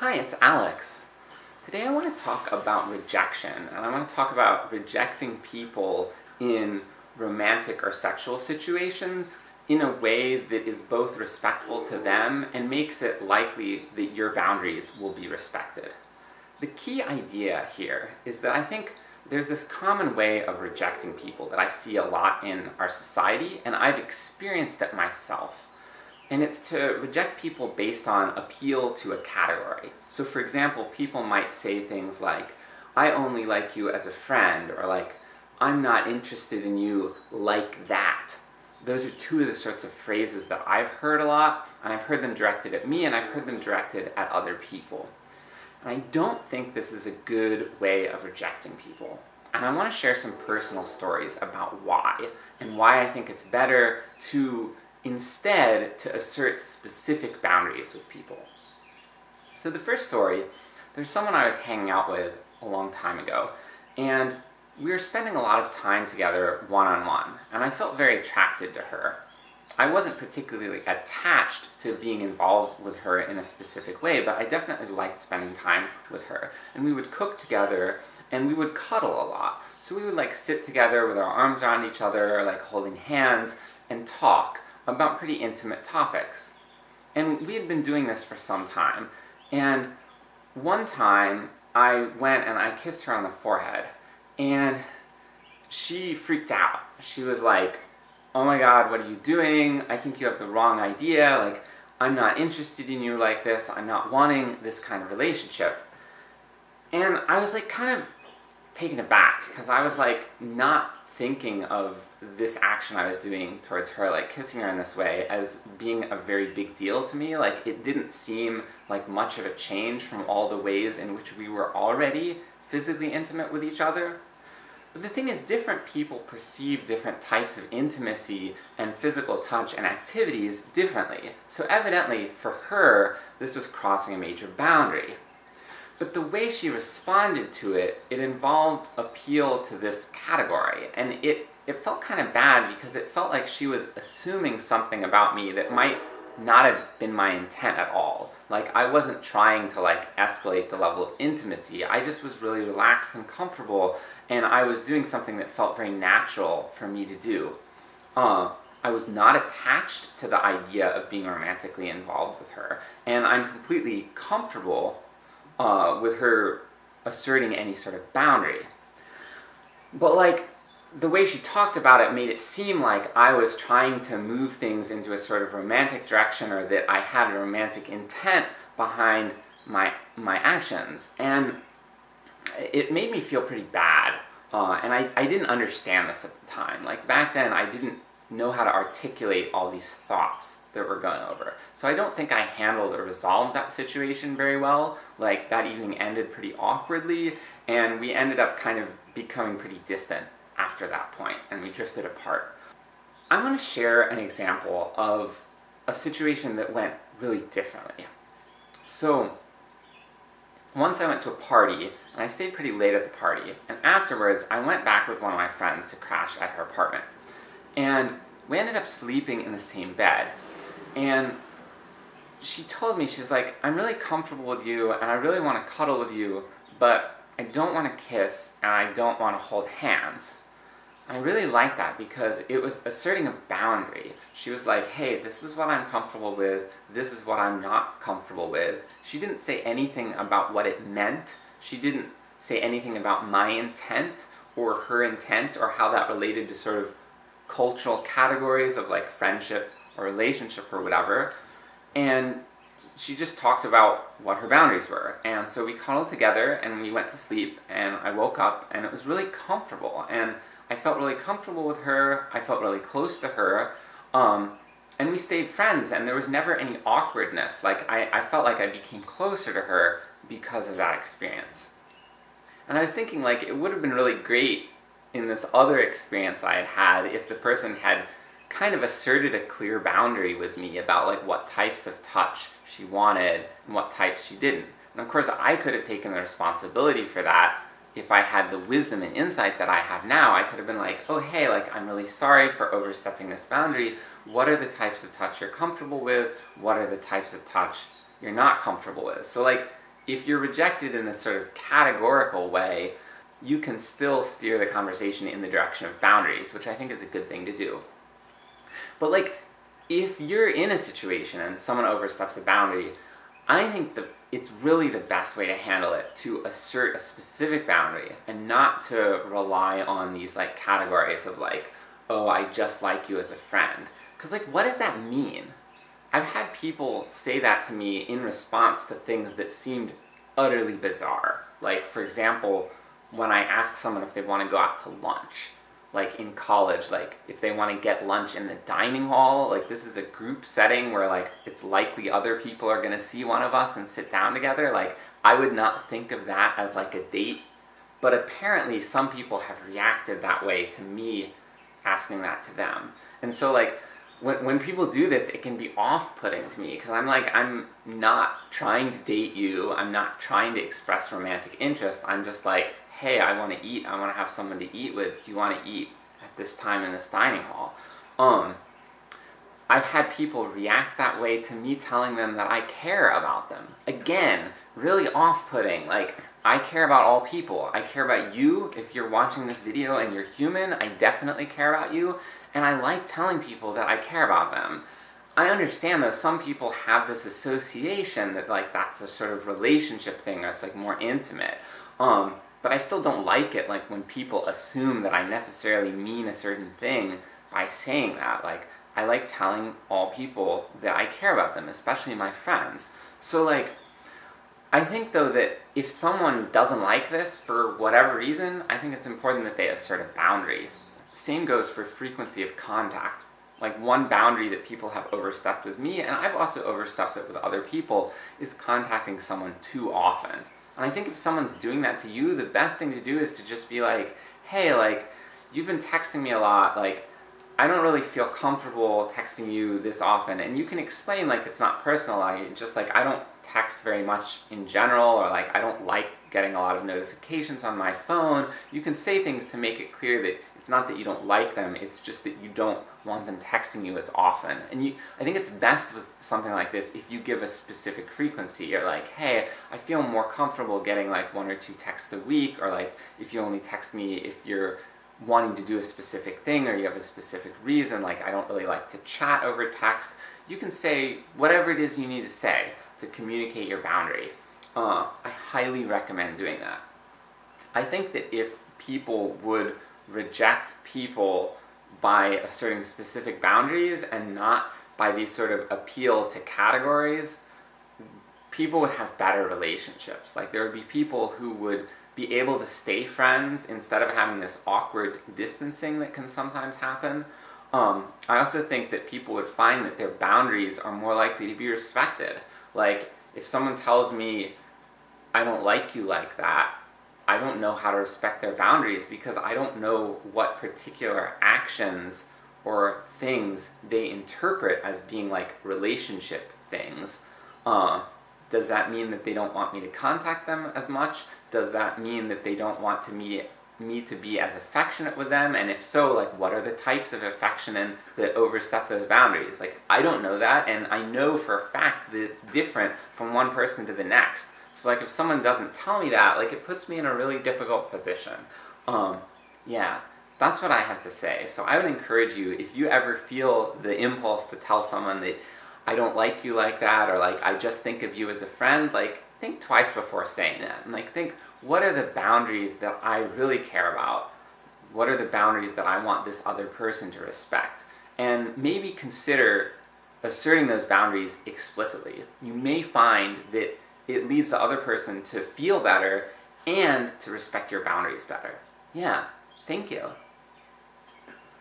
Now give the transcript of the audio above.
Hi, it's Alex. Today I want to talk about rejection, and I want to talk about rejecting people in romantic or sexual situations in a way that is both respectful to them and makes it likely that your boundaries will be respected. The key idea here is that I think there's this common way of rejecting people that I see a lot in our society, and I've experienced it myself and it's to reject people based on appeal to a category. So for example, people might say things like, I only like you as a friend, or like, I'm not interested in you like that. Those are two of the sorts of phrases that I've heard a lot, and I've heard them directed at me, and I've heard them directed at other people. And I don't think this is a good way of rejecting people. And I want to share some personal stories about why, and why I think it's better to instead to assert specific boundaries with people. So the first story, there's someone I was hanging out with a long time ago, and we were spending a lot of time together one-on-one, -on -one, and I felt very attracted to her. I wasn't particularly attached to being involved with her in a specific way, but I definitely liked spending time with her. And we would cook together, and we would cuddle a lot. So we would like sit together with our arms around each other, like holding hands, and talk about pretty intimate topics. And we had been doing this for some time, and one time I went and I kissed her on the forehead, and she freaked out. She was like, oh my god, what are you doing? I think you have the wrong idea, like, I'm not interested in you like this, I'm not wanting this kind of relationship. And I was like kind of taken aback, because I was like not thinking of this action I was doing towards her, like kissing her in this way, as being a very big deal to me. Like, it didn't seem like much of a change from all the ways in which we were already physically intimate with each other. But the thing is, different people perceive different types of intimacy and physical touch and activities differently. So evidently, for her, this was crossing a major boundary. But the way she responded to it, it involved appeal to this category, and it, it felt kind of bad because it felt like she was assuming something about me that might not have been my intent at all. Like, I wasn't trying to like escalate the level of intimacy, I just was really relaxed and comfortable, and I was doing something that felt very natural for me to do. Uh, I was not attached to the idea of being romantically involved with her, and I'm completely comfortable uh, with her asserting any sort of boundary. But like, the way she talked about it made it seem like I was trying to move things into a sort of romantic direction, or that I had a romantic intent behind my, my actions. And it made me feel pretty bad. Uh, and I, I didn't understand this at the time. Like, back then I didn't know how to articulate all these thoughts that we're going over. So I don't think I handled or resolved that situation very well. Like, that evening ended pretty awkwardly, and we ended up kind of becoming pretty distant after that point, and we drifted apart. I want to share an example of a situation that went really differently. So, once I went to a party, and I stayed pretty late at the party, and afterwards I went back with one of my friends to crash at her apartment. And we ended up sleeping in the same bed, and she told me, she's like, I'm really comfortable with you, and I really want to cuddle with you, but I don't want to kiss, and I don't want to hold hands. I really like that because it was asserting a boundary. She was like, hey, this is what I'm comfortable with, this is what I'm not comfortable with. She didn't say anything about what it meant, she didn't say anything about my intent, or her intent, or how that related to sort of cultural categories of like friendship or relationship or whatever, and she just talked about what her boundaries were. And so we cuddled together and we went to sleep and I woke up and it was really comfortable and I felt really comfortable with her, I felt really close to her, um, and we stayed friends and there was never any awkwardness. Like, I, I felt like I became closer to her because of that experience. And I was thinking like, it would have been really great in this other experience I had had if the person had kind of asserted a clear boundary with me about like what types of touch she wanted and what types she didn't. And of course I could have taken the responsibility for that if I had the wisdom and insight that I have now, I could have been like, oh hey, like I'm really sorry for overstepping this boundary, what are the types of touch you're comfortable with, what are the types of touch you're not comfortable with? So like, if you're rejected in this sort of categorical way, you can still steer the conversation in the direction of boundaries, which I think is a good thing to do. But like, if you're in a situation and someone oversteps a boundary, I think that it's really the best way to handle it to assert a specific boundary and not to rely on these like categories of like, oh, I just like you as a friend. Cause like, what does that mean? I've had people say that to me in response to things that seemed utterly bizarre. Like, for example, when I ask someone if they want to go out to lunch like in college, like if they want to get lunch in the dining hall, like this is a group setting where like it's likely other people are going to see one of us and sit down together, like I would not think of that as like a date. But apparently some people have reacted that way to me asking that to them. And so like when, when people do this, it can be off-putting to me, because I'm like, I'm not trying to date you, I'm not trying to express romantic interest, I'm just like, hey, I want to eat, I want to have someone to eat with, do you want to eat at this time in this dining hall? Um, I've had people react that way to me telling them that I care about them. Again, really off-putting, like, I care about all people. I care about you, if you're watching this video and you're human, I definitely care about you, and I like telling people that I care about them. I understand though, some people have this association that like that's a sort of relationship thing that's like more intimate. Um, but I still don't like it, like, when people assume that I necessarily mean a certain thing by saying that. Like, I like telling all people that I care about them, especially my friends. So, like, I think though that if someone doesn't like this for whatever reason, I think it's important that they assert a boundary. Same goes for frequency of contact. Like one boundary that people have overstepped with me, and I've also overstepped it with other people, is contacting someone too often. And I think if someone's doing that to you, the best thing to do is to just be like, hey, like, you've been texting me a lot, like, I don't really feel comfortable texting you this often, and you can explain like it's not personal, I just like, I don't text very much in general, or like I don't like getting a lot of notifications on my phone. You can say things to make it clear that it's not that you don't like them, it's just that you don't want them texting you as often. And you, I think it's best with something like this if you give a specific frequency. You're like, hey, I feel more comfortable getting like one or two texts a week, or like if you only text me if you're wanting to do a specific thing or you have a specific reason, like I don't really like to chat over text, you can say whatever it is you need to say to communicate your boundary. Uh, I highly recommend doing that. I think that if people would reject people by asserting specific boundaries and not by these sort of appeal to categories, people would have better relationships. Like there would be people who would be able to stay friends instead of having this awkward distancing that can sometimes happen. Um, I also think that people would find that their boundaries are more likely to be respected. Like, if someone tells me, I don't like you like that, I don't know how to respect their boundaries because I don't know what particular actions or things they interpret as being like relationship things. Uh, does that mean that they don't want me to contact them as much? Does that mean that they don't want to me, me to be as affectionate with them? And if so, like what are the types of affection and that overstep those boundaries? Like I don't know that, and I know for a fact that it's different from one person to the next. So like if someone doesn't tell me that, like it puts me in a really difficult position. Um, yeah, that's what I have to say. So I would encourage you, if you ever feel the impulse to tell someone that I don't like you like that, or like I just think of you as a friend, like think twice before saying that. And like think, what are the boundaries that I really care about? What are the boundaries that I want this other person to respect? And maybe consider asserting those boundaries explicitly. You may find that it leads the other person to feel better and to respect your boundaries better. Yeah, thank you.